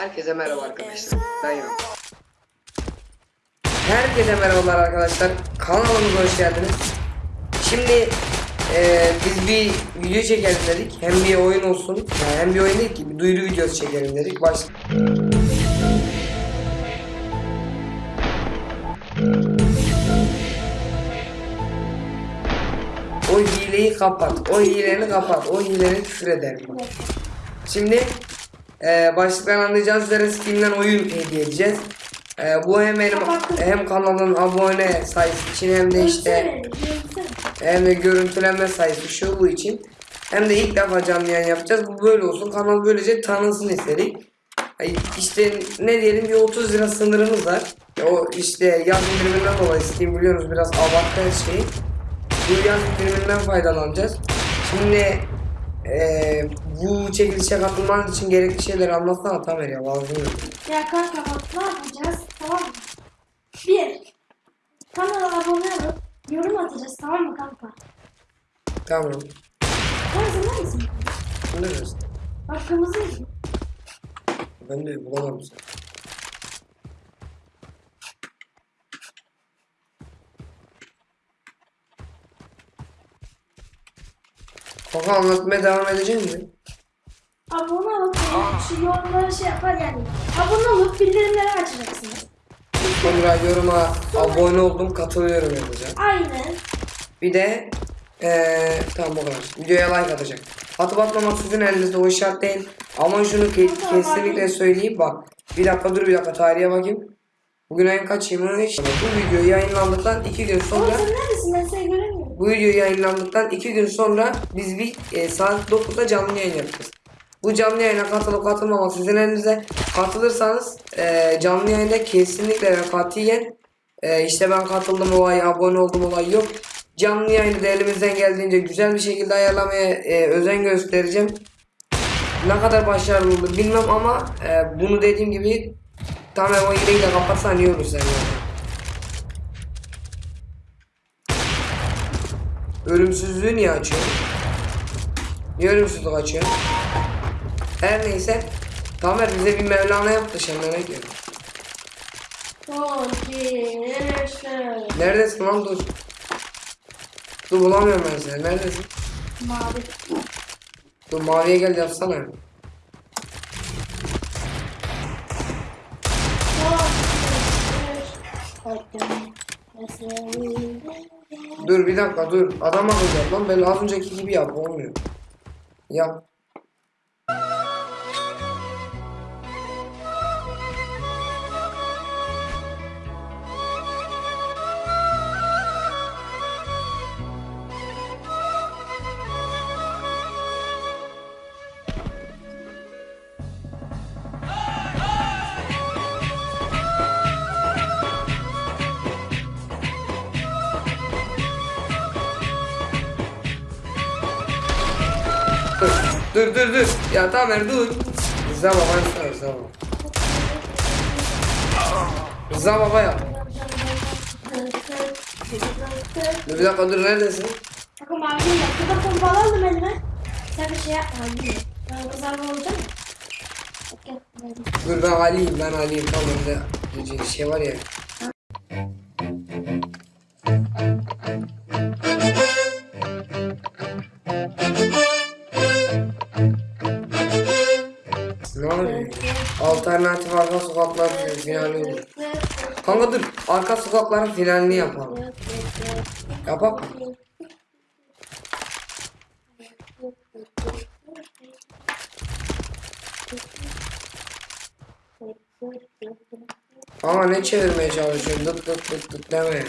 Herkese merhaba arkadaşlar. Ben Yok. Herkese merhabalar arkadaşlar. Kanalımıza hoş geldiniz. Şimdi eee, biz bir video çekelim dedik. Hem bir oyun olsun. Yani hem bir oyun değil ki bir duyuru videosu çekelim dedik. Baş... O hileyi kapat. O hileni kapat. O hileni küfür ederim. bak. Şimdi e, başlıktan anlayacağınız üzere Steam'den oyun hediye edeceğiz. E, bu hem benim hem kanalın abone sayısı için hem de işte hem de görüntülenme sayısı şu bu için. Hem de ilk defa canlı yayın yapacağız. Bu böyle olsun. Kanal böylece tanınsın istedik. İşte ne diyelim bir 30 lira sınırımız var. O işte yaz indiriminden dolayı Steam biliyorsunuz biraz abarttı her şeyi. Bu yaz indiriminden faydalanacağız. Şimdi eee, bu çekilişe katılman için gerekli şeyleri anlatsana Tamer ya lazım. Ya kanka bak ne yapacağız tamam mı? Bir, kanala abone olup yorum atacağız tamam mı kanka? Tamam. Sen hazırlar mısın? Ne diyorsun? Bak kırmızı mı? Ben de bulamadım seni. Kaka anlatmaya devam edecek mi? Abone olup şu yorumları şey yapar yani. Abone olup bildirimleri açacaksınız. Sonra yoruma abone oldum katılıyorum yazacağım. Aynen. Bir de eee tamam bu kadar. Videoya like atacak. Atıp atmamak sizin elinizde o işaret değil. Ama şunu ke- kesinlikle söyleyeyim bak. Bir dakika dur bir dakika tarihe bakayım. Bugün ayın kaçıymış? Bu video yayınlandıktan iki gün Oğlum sonra sen neredesin ben seni göremiyorum. bu video yayınlandıktan iki gün sonra biz bir e, saat 9'da canlı yayın yapacağız. Bu canlı yayına katılıp katılmamak sizin elinizde. Katılırsanız e, canlı yayında kesinlikle ve katiyen e, işte ben katıldım olay, abone oldum olay yok. Canlı yayını da elimizden geldiğince güzel bir şekilde ayarlamaya e, özen göstereceğim. Ne kadar başarılı olur bilmem ama e, bunu dediğim gibi tamam o de kapatsan iyi olur sen yani. Ölümsüzlüğü niye açıyor? Niye ölümsüzlük açıyor? Her neyse. Tamer bize bir Mevlana yaptı diyor? Çok iyi. Yaşa. Neredesin lan dur. Dur bulamıyorum ben seni. Neredesin? Mavi. Dur maviye gel yapsana. Dur bir dakika dur. Adam akıllı yap lan. Ben az önceki gibi yap. Olmuyor. Yap. Dur. Dur dur. Ya Tamer dur. Rıza baba yapsana Rıza baba. Rıza baba yap. Dur bir dakika dur neredesin? Bakın mavi değil. Şurada pompalı aldım elime. Sen bir şey yapma. Ben kızarma olacağım mı? Dur ben Ali'yim ben Ali'yim tamam önde bir şey var ya. Sokaklar finali olur. Kanka dur arka sokakların finalini yapalım. Yapalım. Ama ne çevirmeye çalışıyorsun? Dık dık dık dık deme ya.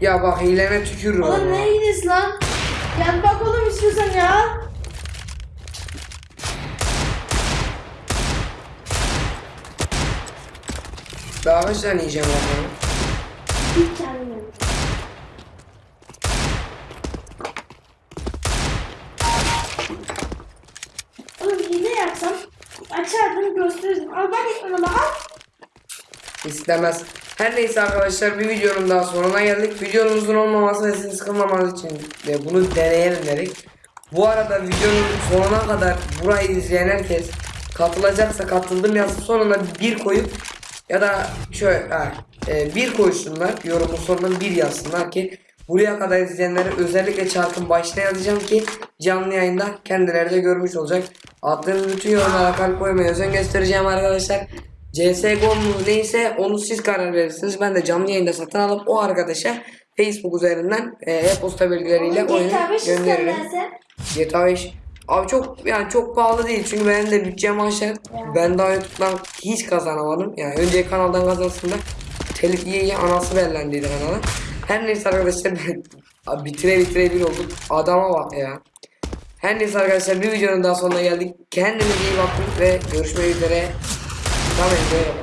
Ya bak hilene tükürürüm. Oğlum ne gidiyorsun lan? Gel bak oğlum istiyorsan ya. Daha kaç tane yiyeceğim bakalım. Bir tane yedim. Oğlum hile yapsam açardım gösterirdim. Al ben ekranıma al. İstemez. Her neyse arkadaşlar bir videonun daha sonuna geldik. Videonun uzun olmaması ve sizi sıkılmamanız için de bunu deneyelim dedik. Bu arada videonun sonuna kadar burayı izleyen herkes katılacaksa katıldım yazıp sonuna bir koyup ya da şöyle e, bir koysunlar yorumun sonuna bir yazsınlar ki buraya kadar izleyenlere özellikle çarkın başına yazacağım ki canlı yayında kendileri de görmüş olacak. Attığınız bütün yorumlara kalp koymaya özen göstereceğim arkadaşlar. CSGO mu neyse onu siz karar verirsiniz. Ben de canlı yayında satın alıp o arkadaşa Facebook üzerinden e, e-posta bilgileriyle oyunu GTA 5 gönderirim. GTA 5 Abi çok yani çok pahalı değil çünkü benim de bütçem aşağı. Ben daha YouTube'dan hiç kazanamadım. Yani önce kanaldan kazansın da telif yiye anası bellendiydi kanala. Her neyse arkadaşlar ben Abi bitire bitire bir olduk. Adama bak ya. Her neyse arkadaşlar bir videonun daha sonuna geldik. Kendinize iyi bakın ve görüşmek üzere. 다음에 이제